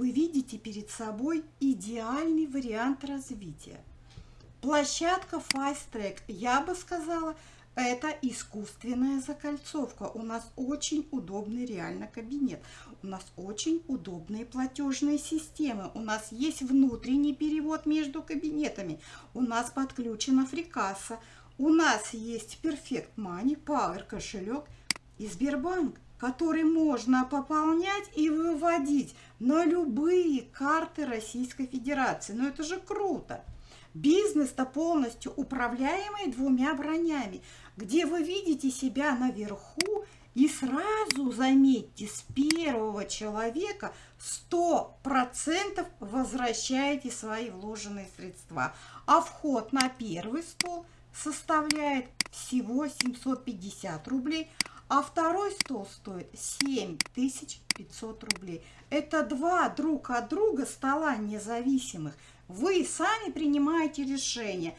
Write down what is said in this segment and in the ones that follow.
вы видите перед собой идеальный вариант развития. Площадка Fast Track, я бы сказала, это искусственная закольцовка. У нас очень удобный реально кабинет. У нас очень удобные платежные системы. У нас есть внутренний перевод между кабинетами. У нас подключена фрикасса. У нас есть Perfect Money, Power кошелек и Сбербанк, который можно пополнять и выводить на любые карты Российской Федерации. Но это же круто! Бизнес-то полностью управляемый двумя бронями, где вы видите себя наверху и сразу, заметьте, с первого человека 100% возвращаете свои вложенные средства. А вход на первый стол составляет всего 750 рублей, а второй стол стоит 7500 рублей. Это два друг от друга стола независимых. Вы сами принимаете решение,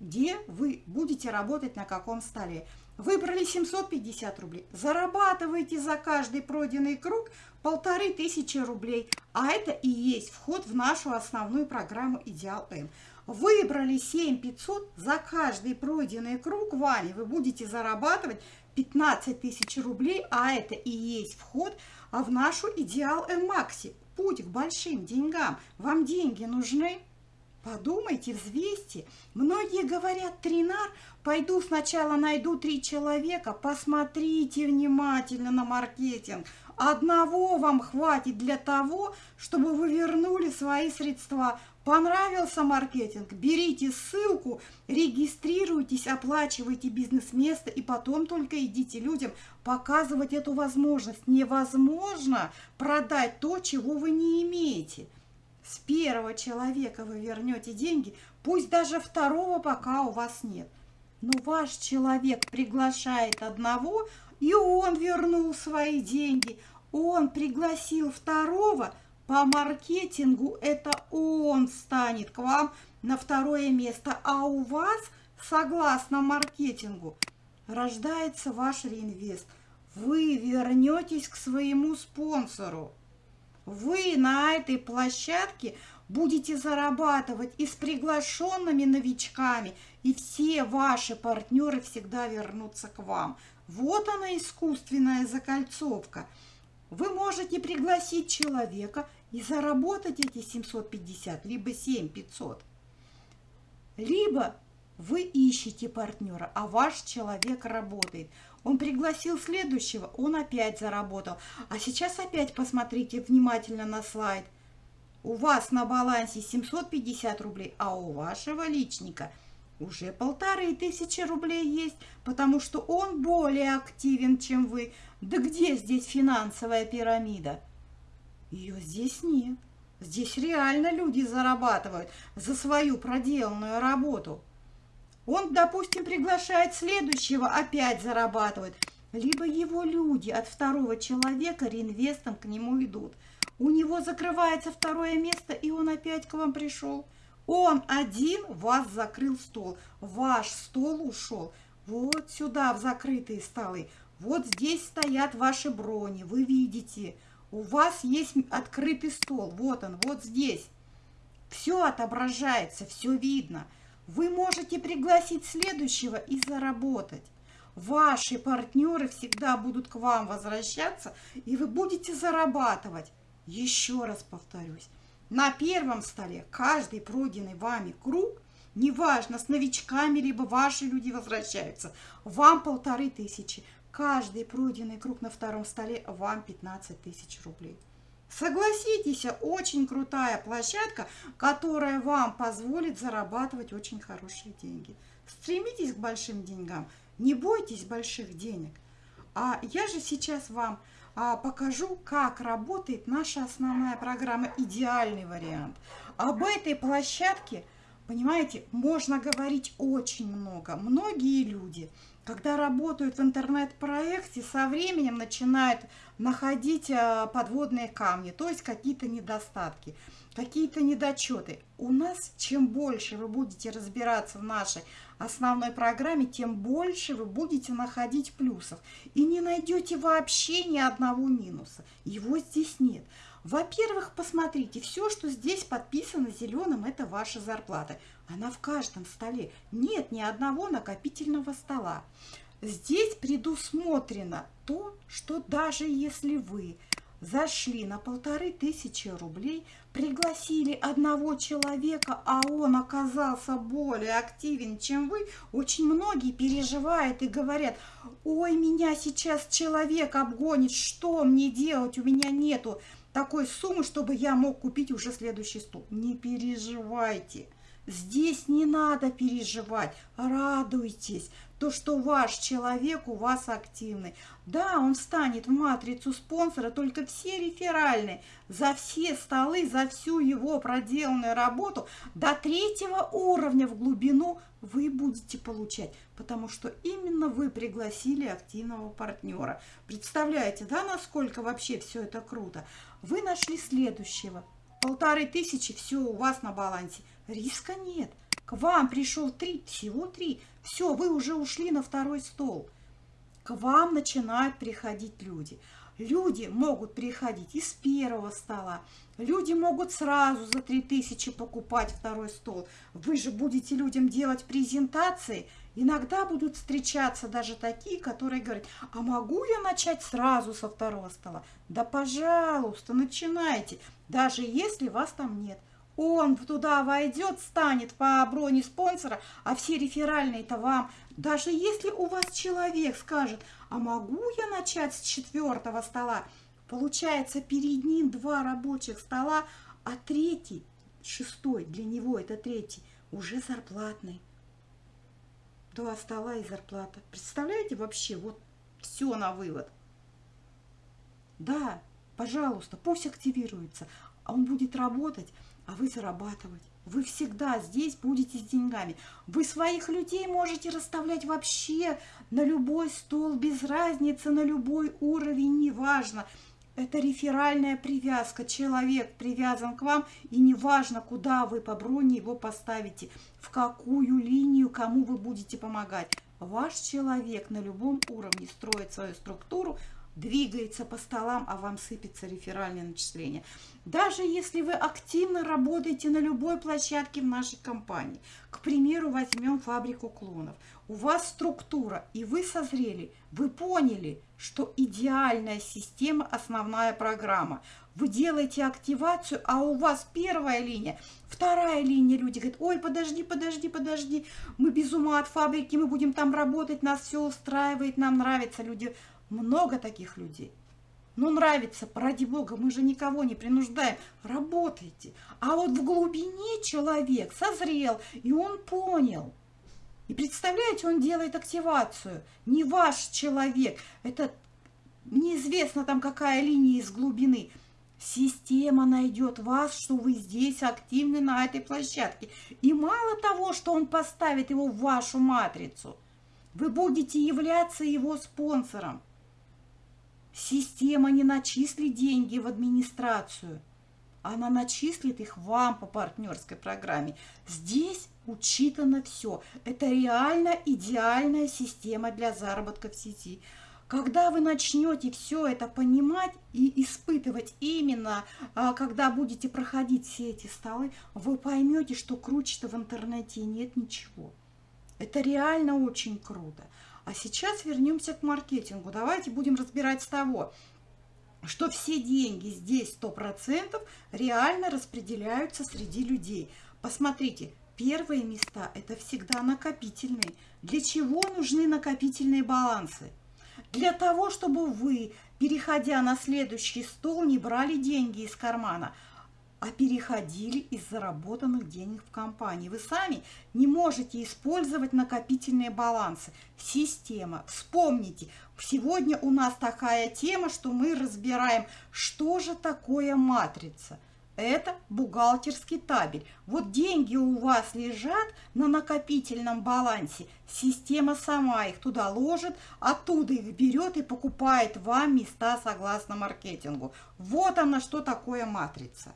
где вы будете работать, на каком столе. Выбрали 750 рублей, зарабатываете за каждый пройденный круг полторы тысячи рублей. А это и есть вход в нашу основную программу «Идеал М». Выбрали 7500, за каждый пройденный круг вами вы будете зарабатывать 15 тысяч рублей, а это и есть вход в нашу «Идеал М Макси» путь к большим деньгам. Вам деньги нужны? Подумайте, взвесьте. Многие говорят, тренар, пойду сначала найду три человека, посмотрите внимательно на маркетинг. Одного вам хватит для того, чтобы вы вернули свои средства. Понравился маркетинг? Берите ссылку, регистрируйтесь, оплачивайте бизнес-место и потом только идите людям показывать эту возможность. Невозможно продать то, чего вы не имеете. С первого человека вы вернете деньги, пусть даже второго пока у вас нет. Но ваш человек приглашает одного, и он вернул свои деньги. Он пригласил второго, по маркетингу это он станет к вам на второе место, а у вас, согласно маркетингу, рождается ваш реинвест. Вы вернетесь к своему спонсору вы на этой площадке будете зарабатывать и с приглашенными новичками, и все ваши партнеры всегда вернутся к вам. Вот она искусственная закольцовка. Вы можете пригласить человека и заработать эти 750, либо 7500. Либо вы ищете партнера, а ваш человек работает. Он пригласил следующего, он опять заработал. А сейчас опять посмотрите внимательно на слайд. У вас на балансе 750 рублей, а у вашего личника уже полторы тысячи рублей есть, потому что он более активен, чем вы. Да где здесь финансовая пирамида? Ее здесь нет. Здесь реально люди зарабатывают за свою проделанную работу. Он, допустим, приглашает следующего, опять зарабатывает. Либо его люди от второго человека реинвестом к нему идут. У него закрывается второе место, и он опять к вам пришел. Он один вас закрыл стол. Ваш стол ушел вот сюда, в закрытые столы. Вот здесь стоят ваши брони, вы видите. У вас есть открытый стол, вот он, вот здесь. Все отображается, все видно. Вы можете пригласить следующего и заработать. Ваши партнеры всегда будут к вам возвращаться, и вы будете зарабатывать. Еще раз повторюсь, на первом столе каждый пройденный вами круг, неважно, с новичками, либо ваши люди возвращаются, вам полторы тысячи. Каждый пройденный круг на втором столе вам 15 тысяч рублей. Согласитесь, очень крутая площадка, которая вам позволит зарабатывать очень хорошие деньги. Стремитесь к большим деньгам, не бойтесь больших денег. А я же сейчас вам покажу, как работает наша основная программа «Идеальный вариант». Об этой площадке, понимаете, можно говорить очень много. Многие люди – когда работают в интернет-проекте, со временем начинают находить э, подводные камни, то есть какие-то недостатки, какие-то недочеты. У нас чем больше вы будете разбираться в нашей основной программе, тем больше вы будете находить плюсов. И не найдете вообще ни одного минуса. Его здесь нет. Во-первых, посмотрите, все, что здесь подписано зеленым, это ваша зарплата. Она в каждом столе. Нет ни одного накопительного стола. Здесь предусмотрено то, что даже если вы зашли на полторы тысячи рублей, пригласили одного человека, а он оказался более активен, чем вы, очень многие переживают и говорят, ой, меня сейчас человек обгонит, что мне делать, у меня нету такой суммы, чтобы я мог купить уже следующий стол. Не переживайте. Здесь не надо переживать, радуйтесь, то, что ваш человек у вас активный. Да, он встанет в матрицу спонсора, только все реферальные, за все столы, за всю его проделанную работу до третьего уровня в глубину вы будете получать, потому что именно вы пригласили активного партнера. Представляете, да, насколько вообще все это круто? Вы нашли следующего, полторы тысячи, все у вас на балансе. Риска нет. К вам пришел три, всего три. Все, вы уже ушли на второй стол. К вам начинают приходить люди. Люди могут приходить из первого стола. Люди могут сразу за 3000 покупать второй стол. Вы же будете людям делать презентации. Иногда будут встречаться даже такие, которые говорят, а могу я начать сразу со второго стола? Да, пожалуйста, начинайте, даже если вас там нет. Он туда войдет, станет по броне спонсора, а все реферальные-то вам. Даже если у вас человек скажет, а могу я начать с четвертого стола? Получается, перед ним два рабочих стола, а третий, шестой, для него это третий, уже зарплатный. Два стола и зарплата. Представляете вообще, вот все на вывод. Да, пожалуйста, пусть активируется, а он будет работать а вы зарабатывать. Вы всегда здесь будете с деньгами. Вы своих людей можете расставлять вообще на любой стол, без разницы, на любой уровень, неважно. Это реферальная привязка. Человек привязан к вам, и неважно, куда вы по броне его поставите, в какую линию, кому вы будете помогать. Ваш человек на любом уровне строит свою структуру, двигается по столам, а вам сыпется реферальное начисление. Даже если вы активно работаете на любой площадке в нашей компании, к примеру, возьмем фабрику клонов, у вас структура, и вы созрели, вы поняли, что идеальная система – основная программа. Вы делаете активацию, а у вас первая линия, вторая линия, люди говорят, ой, подожди, подожди, подожди, мы без ума от фабрики, мы будем там работать, нас все устраивает, нам нравится, люди много таких людей. Ну, нравится, ради бога, мы же никого не принуждаем. Работайте. А вот в глубине человек созрел, и он понял. И представляете, он делает активацию. Не ваш человек. Это неизвестно там какая линия из глубины. Система найдет вас, что вы здесь активны на этой площадке. И мало того, что он поставит его в вашу матрицу, вы будете являться его спонсором. Система не начислит деньги в администрацию. Она начислит их вам по партнерской программе. Здесь учитано все. Это реально идеальная система для заработка в сети. Когда вы начнете все это понимать и испытывать именно, а, когда будете проходить все эти столы, вы поймете, что круче-то в интернете нет ничего. Это реально очень круто. А сейчас вернемся к маркетингу. Давайте будем разбирать с того, что все деньги здесь 100% реально распределяются среди людей. Посмотрите, первые места – это всегда накопительные. Для чего нужны накопительные балансы? Для того, чтобы вы, переходя на следующий стол, не брали деньги из кармана, а переходили из заработанных денег в компании. Вы сами не можете использовать накопительные балансы. Система. Вспомните, сегодня у нас такая тема, что мы разбираем, что же такое матрица. Это бухгалтерский табель. Вот деньги у вас лежат на накопительном балансе. Система сама их туда ложит, оттуда их берет и покупает вам места согласно маркетингу. Вот она, что такое матрица.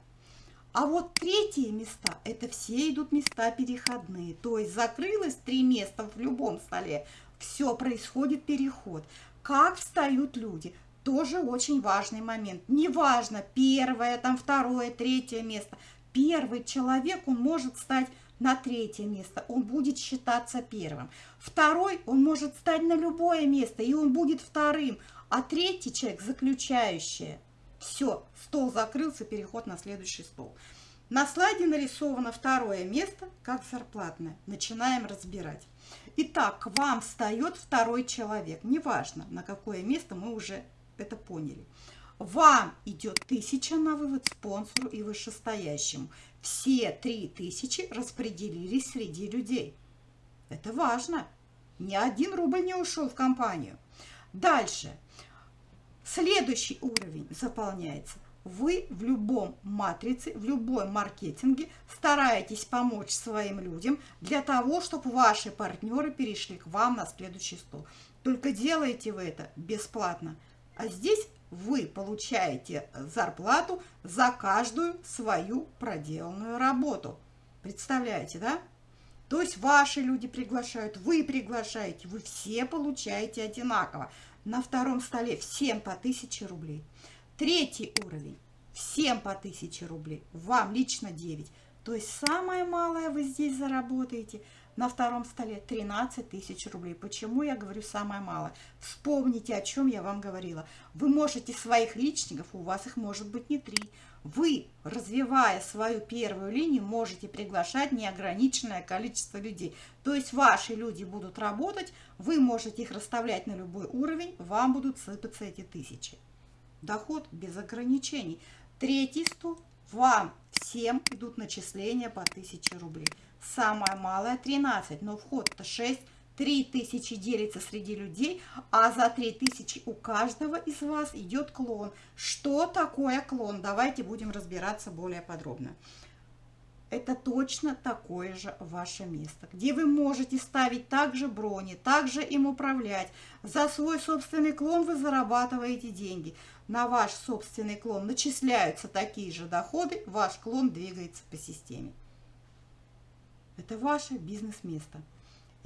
А вот третьи места, это все идут места переходные. То есть закрылось три места в любом столе, все, происходит переход. Как встают люди? тоже очень важный момент. Неважно, первое, там, второе, третье место. Первый человек, он может стать на третье место, он будет считаться первым. Второй, он может стать на любое место, и он будет вторым. А третий человек, заключающий, все, стол закрылся, переход на следующий стол. На слайде нарисовано второе место, как зарплатное. Начинаем разбирать. Итак, к вам встает второй человек. Неважно, на какое место, мы уже это поняли. Вам идет тысяча на вывод спонсору и вышестоящему. Все три тысячи распределились среди людей. Это важно. Ни один рубль не ушел в компанию. Дальше. Следующий уровень заполняется. Вы в любом матрице, в любом маркетинге стараетесь помочь своим людям для того, чтобы ваши партнеры перешли к вам на следующий стол. Только делаете вы это бесплатно. А здесь вы получаете зарплату за каждую свою проделанную работу. Представляете, да? То есть ваши люди приглашают, вы приглашаете, вы все получаете одинаково. На втором столе всем по 1000 рублей. Третий уровень. Всем по 1000 рублей. Вам лично 9. То есть самое малое вы здесь заработаете – на втором столе 13 тысяч рублей. Почему я говорю самое малое? Вспомните, о чем я вам говорила. Вы можете своих личников, у вас их может быть не три. Вы, развивая свою первую линию, можете приглашать неограниченное количество людей. То есть ваши люди будут работать, вы можете их расставлять на любой уровень, вам будут сыпаться эти тысячи. Доход без ограничений. Третий стол, вам всем идут начисления по 1000 рублей. Самая малая 13, но вход-то 6. 3000 делится среди людей, а за 3000 у каждого из вас идет клон. Что такое клон? Давайте будем разбираться более подробно. Это точно такое же ваше место, где вы можете ставить также брони, также им управлять. За свой собственный клон вы зарабатываете деньги. На ваш собственный клон начисляются такие же доходы, ваш клон двигается по системе. Это ваше бизнес-место.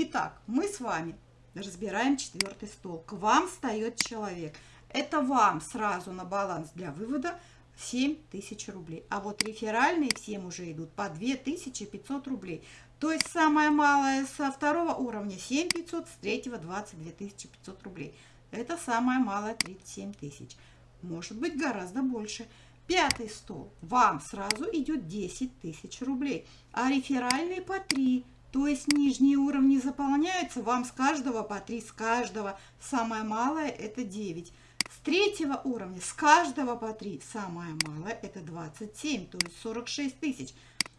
Итак, мы с вами разбираем четвертый стол. К вам встает человек. Это вам сразу на баланс для вывода 7 тысяч рублей. А вот реферальные всем уже идут по 2500 рублей. То есть самое малое со второго уровня 7 500, с третьего 22 500 рублей. Это самое малое 37 тысяч. Может быть гораздо больше. Пятый стол. Вам сразу идет 10 тысяч рублей, а реферальные по 3. То есть нижние уровни заполняются, вам с каждого по 3, с каждого. Самое малое это 9. С третьего уровня с каждого по 3, самое малое это 27, то есть 46 тысяч.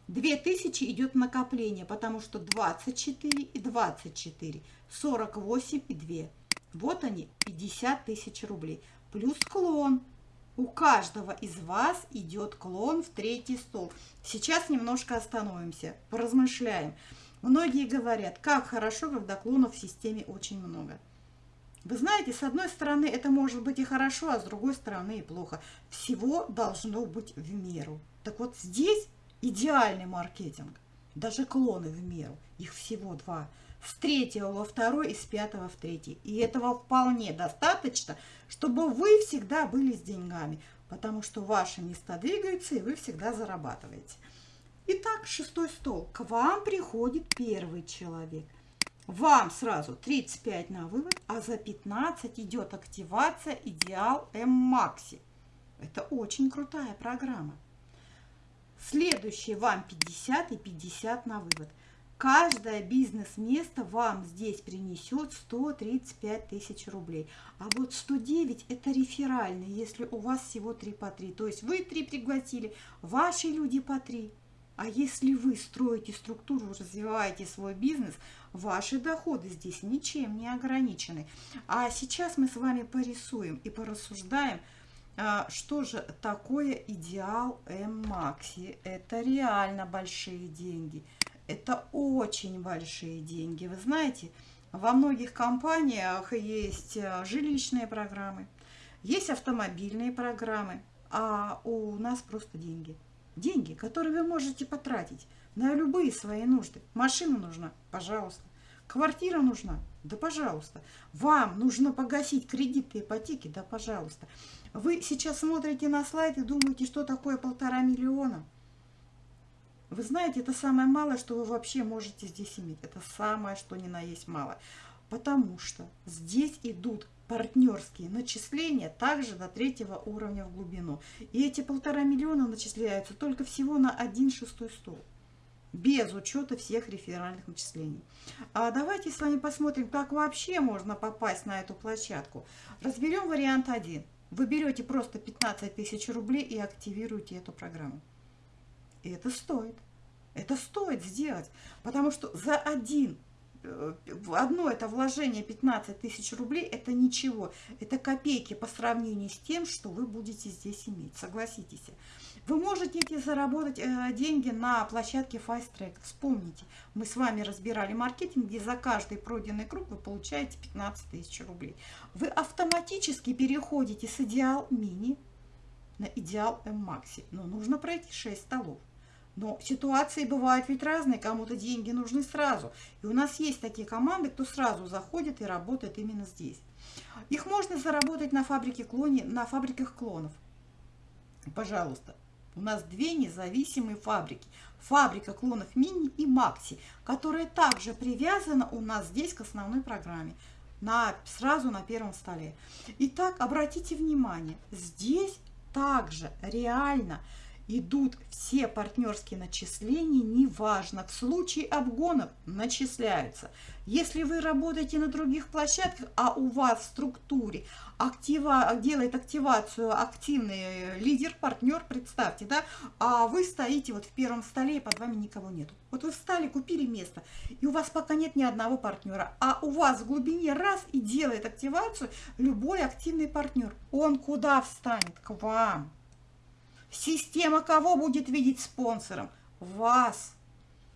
2000 идет накопление, потому что 24 и 24, 48 и 2. Вот они, 50 тысяч рублей. Плюс клон у каждого из вас идет клон в третий стол. Сейчас немножко остановимся, поразмышляем. Многие говорят, как хорошо, когда клонов в системе очень много. Вы знаете, с одной стороны это может быть и хорошо, а с другой стороны и плохо. Всего должно быть в меру. Так вот здесь идеальный маркетинг. Даже клоны в меру. Их всего два с третьего во второй и с пятого в третий. И этого вполне достаточно, чтобы вы всегда были с деньгами, потому что ваши места двигаются, и вы всегда зарабатываете. Итак, шестой стол. К вам приходит первый человек. Вам сразу 35 на вывод, а за 15 идет активация Идеал М-Макси. Это очень крутая программа. Следующий вам 50 и 50 на вывод – Каждое бизнес-место вам здесь принесет 135 тысяч рублей. А вот 109 это реферальный, если у вас всего 3 по 3. То есть вы 3 пригласили, ваши люди по 3. А если вы строите структуру, развиваете свой бизнес, ваши доходы здесь ничем не ограничены. А сейчас мы с вами порисуем и порассуждаем, а, что же такое идеал М-Макси. Это реально большие деньги – это очень большие деньги. Вы знаете, во многих компаниях есть э, жилищные программы, есть автомобильные программы, а у нас просто деньги. Деньги, которые вы можете потратить на любые свои нужды. Машина нужна? Пожалуйста. Квартира нужна? Да, пожалуйста. Вам нужно погасить кредиты ипотеки? Да, пожалуйста. Вы сейчас смотрите на слайд и думаете, что такое полтора миллиона? Вы знаете, это самое малое, что вы вообще можете здесь иметь. Это самое, что ни на есть мало. Потому что здесь идут партнерские начисления также до третьего уровня в глубину. И эти полтора миллиона начисляются только всего на один шестой стол. Без учета всех реферальных начислений. А давайте с вами посмотрим, как вообще можно попасть на эту площадку. Разберем вариант 1. Вы берете просто 15 тысяч рублей и активируете эту программу. И это стоит. Это стоит сделать, потому что за один одно это вложение 15 тысяч рублей, это ничего. Это копейки по сравнению с тем, что вы будете здесь иметь. Согласитесь. Вы можете эти заработать э, деньги на площадке FastTrack. Вспомните, мы с вами разбирали маркетинг, где за каждый пройденный круг вы получаете 15 тысяч рублей. Вы автоматически переходите с идеал мини на идеал М-Макси. Но нужно пройти 6 столов. Но ситуации бывают ведь разные, кому-то деньги нужны сразу. И у нас есть такие команды, кто сразу заходит и работает именно здесь. Их можно заработать на фабрике клоне, на фабриках клонов. Пожалуйста. У нас две независимые фабрики. Фабрика клонов Мини и Макси, которая также привязана у нас здесь к основной программе. На, сразу на первом столе. Итак, обратите внимание, здесь также реально идут все партнерские начисления, неважно, в случае обгонов начисляются. Если вы работаете на других площадках, а у вас в структуре актива, делает активацию активный лидер, партнер, представьте, да, а вы стоите вот в первом столе, и под вами никого нету. Вот вы встали, купили место, и у вас пока нет ни одного партнера, а у вас в глубине раз и делает активацию любой активный партнер. Он куда встанет? К вам. Система кого будет видеть спонсором? Вас.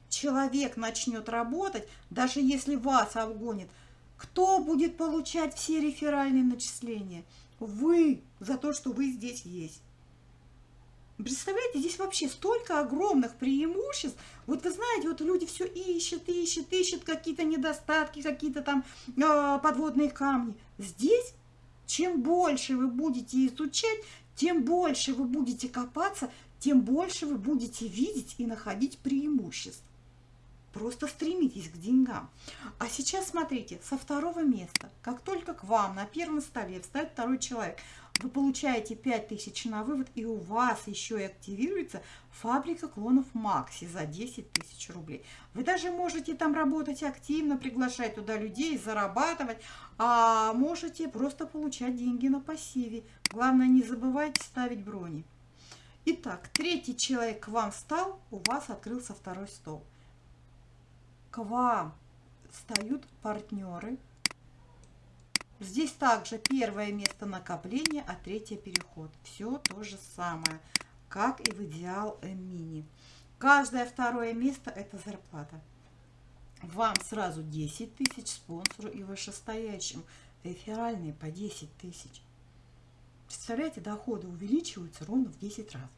Человек начнет работать, даже если вас обгонит. Кто будет получать все реферальные начисления? Вы, за то, что вы здесь есть. Представляете, здесь вообще столько огромных преимуществ. Вот вы знаете, вот люди все ищут, ищут, ищут какие-то недостатки, какие-то там э, подводные камни. Здесь, чем больше вы будете изучать, тем больше вы будете копаться, тем больше вы будете видеть и находить преимуществ. Просто стремитесь к деньгам. А сейчас смотрите, со второго места, как только к вам на первом столе встает второй человек, вы получаете 5000 на вывод, и у вас еще и активируется фабрика клонов Макси за 10 тысяч рублей. Вы даже можете там работать активно, приглашать туда людей, зарабатывать, а можете просто получать деньги на пассиве. Главное, не забывайте ставить брони. Итак, третий человек к вам встал, у вас открылся второй стол. К вам встают партнеры. Здесь также первое место накопления, а третье переход. Все то же самое, как и в идеал М-мини. Каждое второе место – это зарплата. Вам сразу 10 тысяч, спонсору и вышестоящим. Реферальные по 10 тысяч. Представляете, доходы увеличиваются ровно в 10 раз.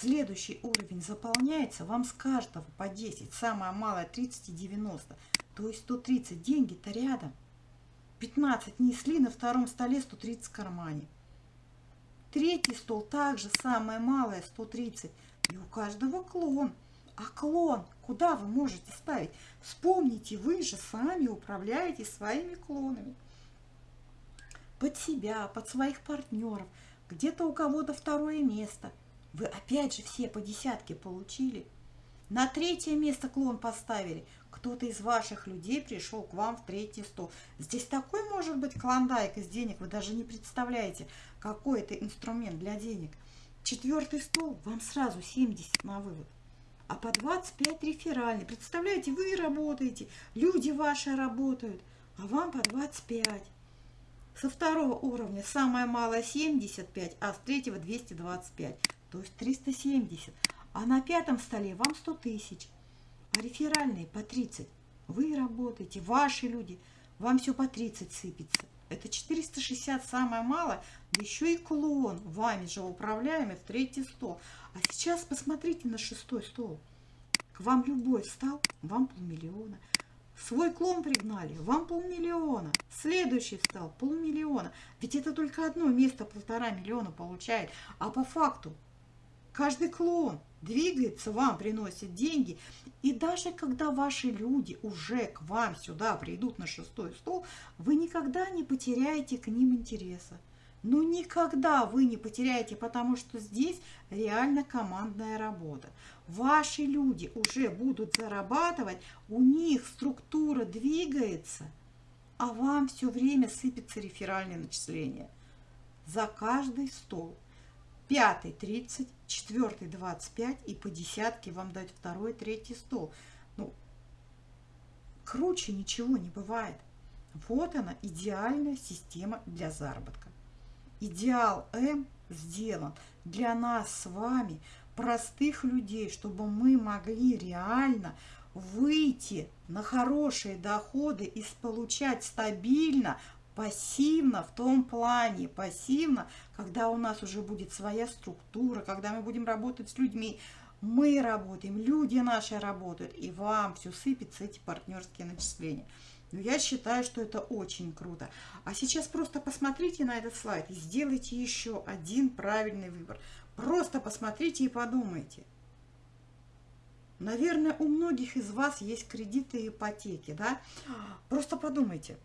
Следующий уровень заполняется вам с каждого по 10, самое малое 30 и 90, то есть 130 деньги-то рядом. 15 несли, на втором столе 130 в кармане. Третий стол также самое малое 130, и у каждого клон. А клон куда вы можете ставить? Вспомните, вы же сами управляете своими клонами под себя, под своих партнеров, где-то у кого-то второе место. Вы опять же все по десятке получили. На третье место клон поставили. Кто-то из ваших людей пришел к вам в третий стол. Здесь такой может быть клондайк из денег, вы даже не представляете, какой это инструмент для денег. Четвертый стол, вам сразу 70 на вывод. А по 25 реферальный. Представляете, вы работаете, люди ваши работают, а вам по 25. Со второго уровня самое малое 75, а с третьего 225, то есть 370. А на пятом столе вам 100 тысяч, а реферальные по 30. Вы работаете, ваши люди, вам все по 30 сыпется. Это 460 самое малое, да еще и клон, вами же управляемый в третий стол. А сейчас посмотрите на шестой стол. К вам любой встал, вам полмиллиона. Свой клон пригнали, вам полмиллиона. Следующий стал полмиллиона. Ведь это только одно место полтора миллиона получает. А по факту каждый клон двигается, вам приносит деньги. И даже когда ваши люди уже к вам сюда придут на шестой стол, вы никогда не потеряете к ним интереса. Ну никогда вы не потеряете, потому что здесь реально командная работа. Ваши люди уже будут зарабатывать, у них структура двигается, а вам все время сыпется реферальное начисление. За каждый стол. Пятый 30, четвертый 25 и по десятке вам дать второй, третий стол. Ну, круче ничего не бывает. Вот она, идеальная система для заработка. Идеал М сделан для нас с вами, простых людей, чтобы мы могли реально выйти на хорошие доходы и получать стабильно, пассивно в том плане, пассивно, когда у нас уже будет своя структура, когда мы будем работать с людьми, мы работаем, люди наши работают, и вам все сыпется эти партнерские начисления. Но я считаю, что это очень круто. А сейчас просто посмотрите на этот слайд и сделайте еще один правильный выбор. Просто посмотрите и подумайте. Наверное, у многих из вас есть кредиты и ипотеки, да? Просто подумайте,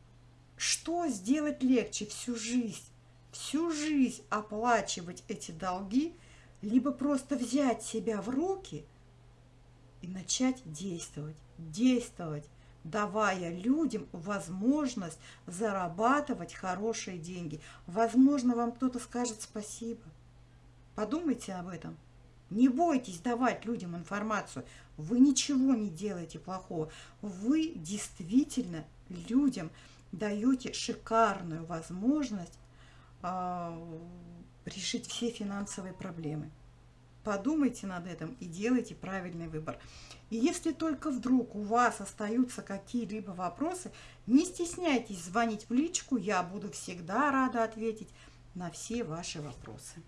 что сделать легче всю жизнь? Всю жизнь оплачивать эти долги, либо просто взять себя в руки и начать действовать, действовать, давая людям возможность зарабатывать хорошие деньги. Возможно, вам кто-то скажет спасибо. Подумайте об этом. Не бойтесь давать людям информацию. Вы ничего не делаете плохого. Вы действительно людям даете шикарную возможность э, решить все финансовые проблемы. Подумайте над этим и делайте правильный выбор. И если только вдруг у вас остаются какие-либо вопросы, не стесняйтесь звонить в личку, я буду всегда рада ответить на все ваши вопросы.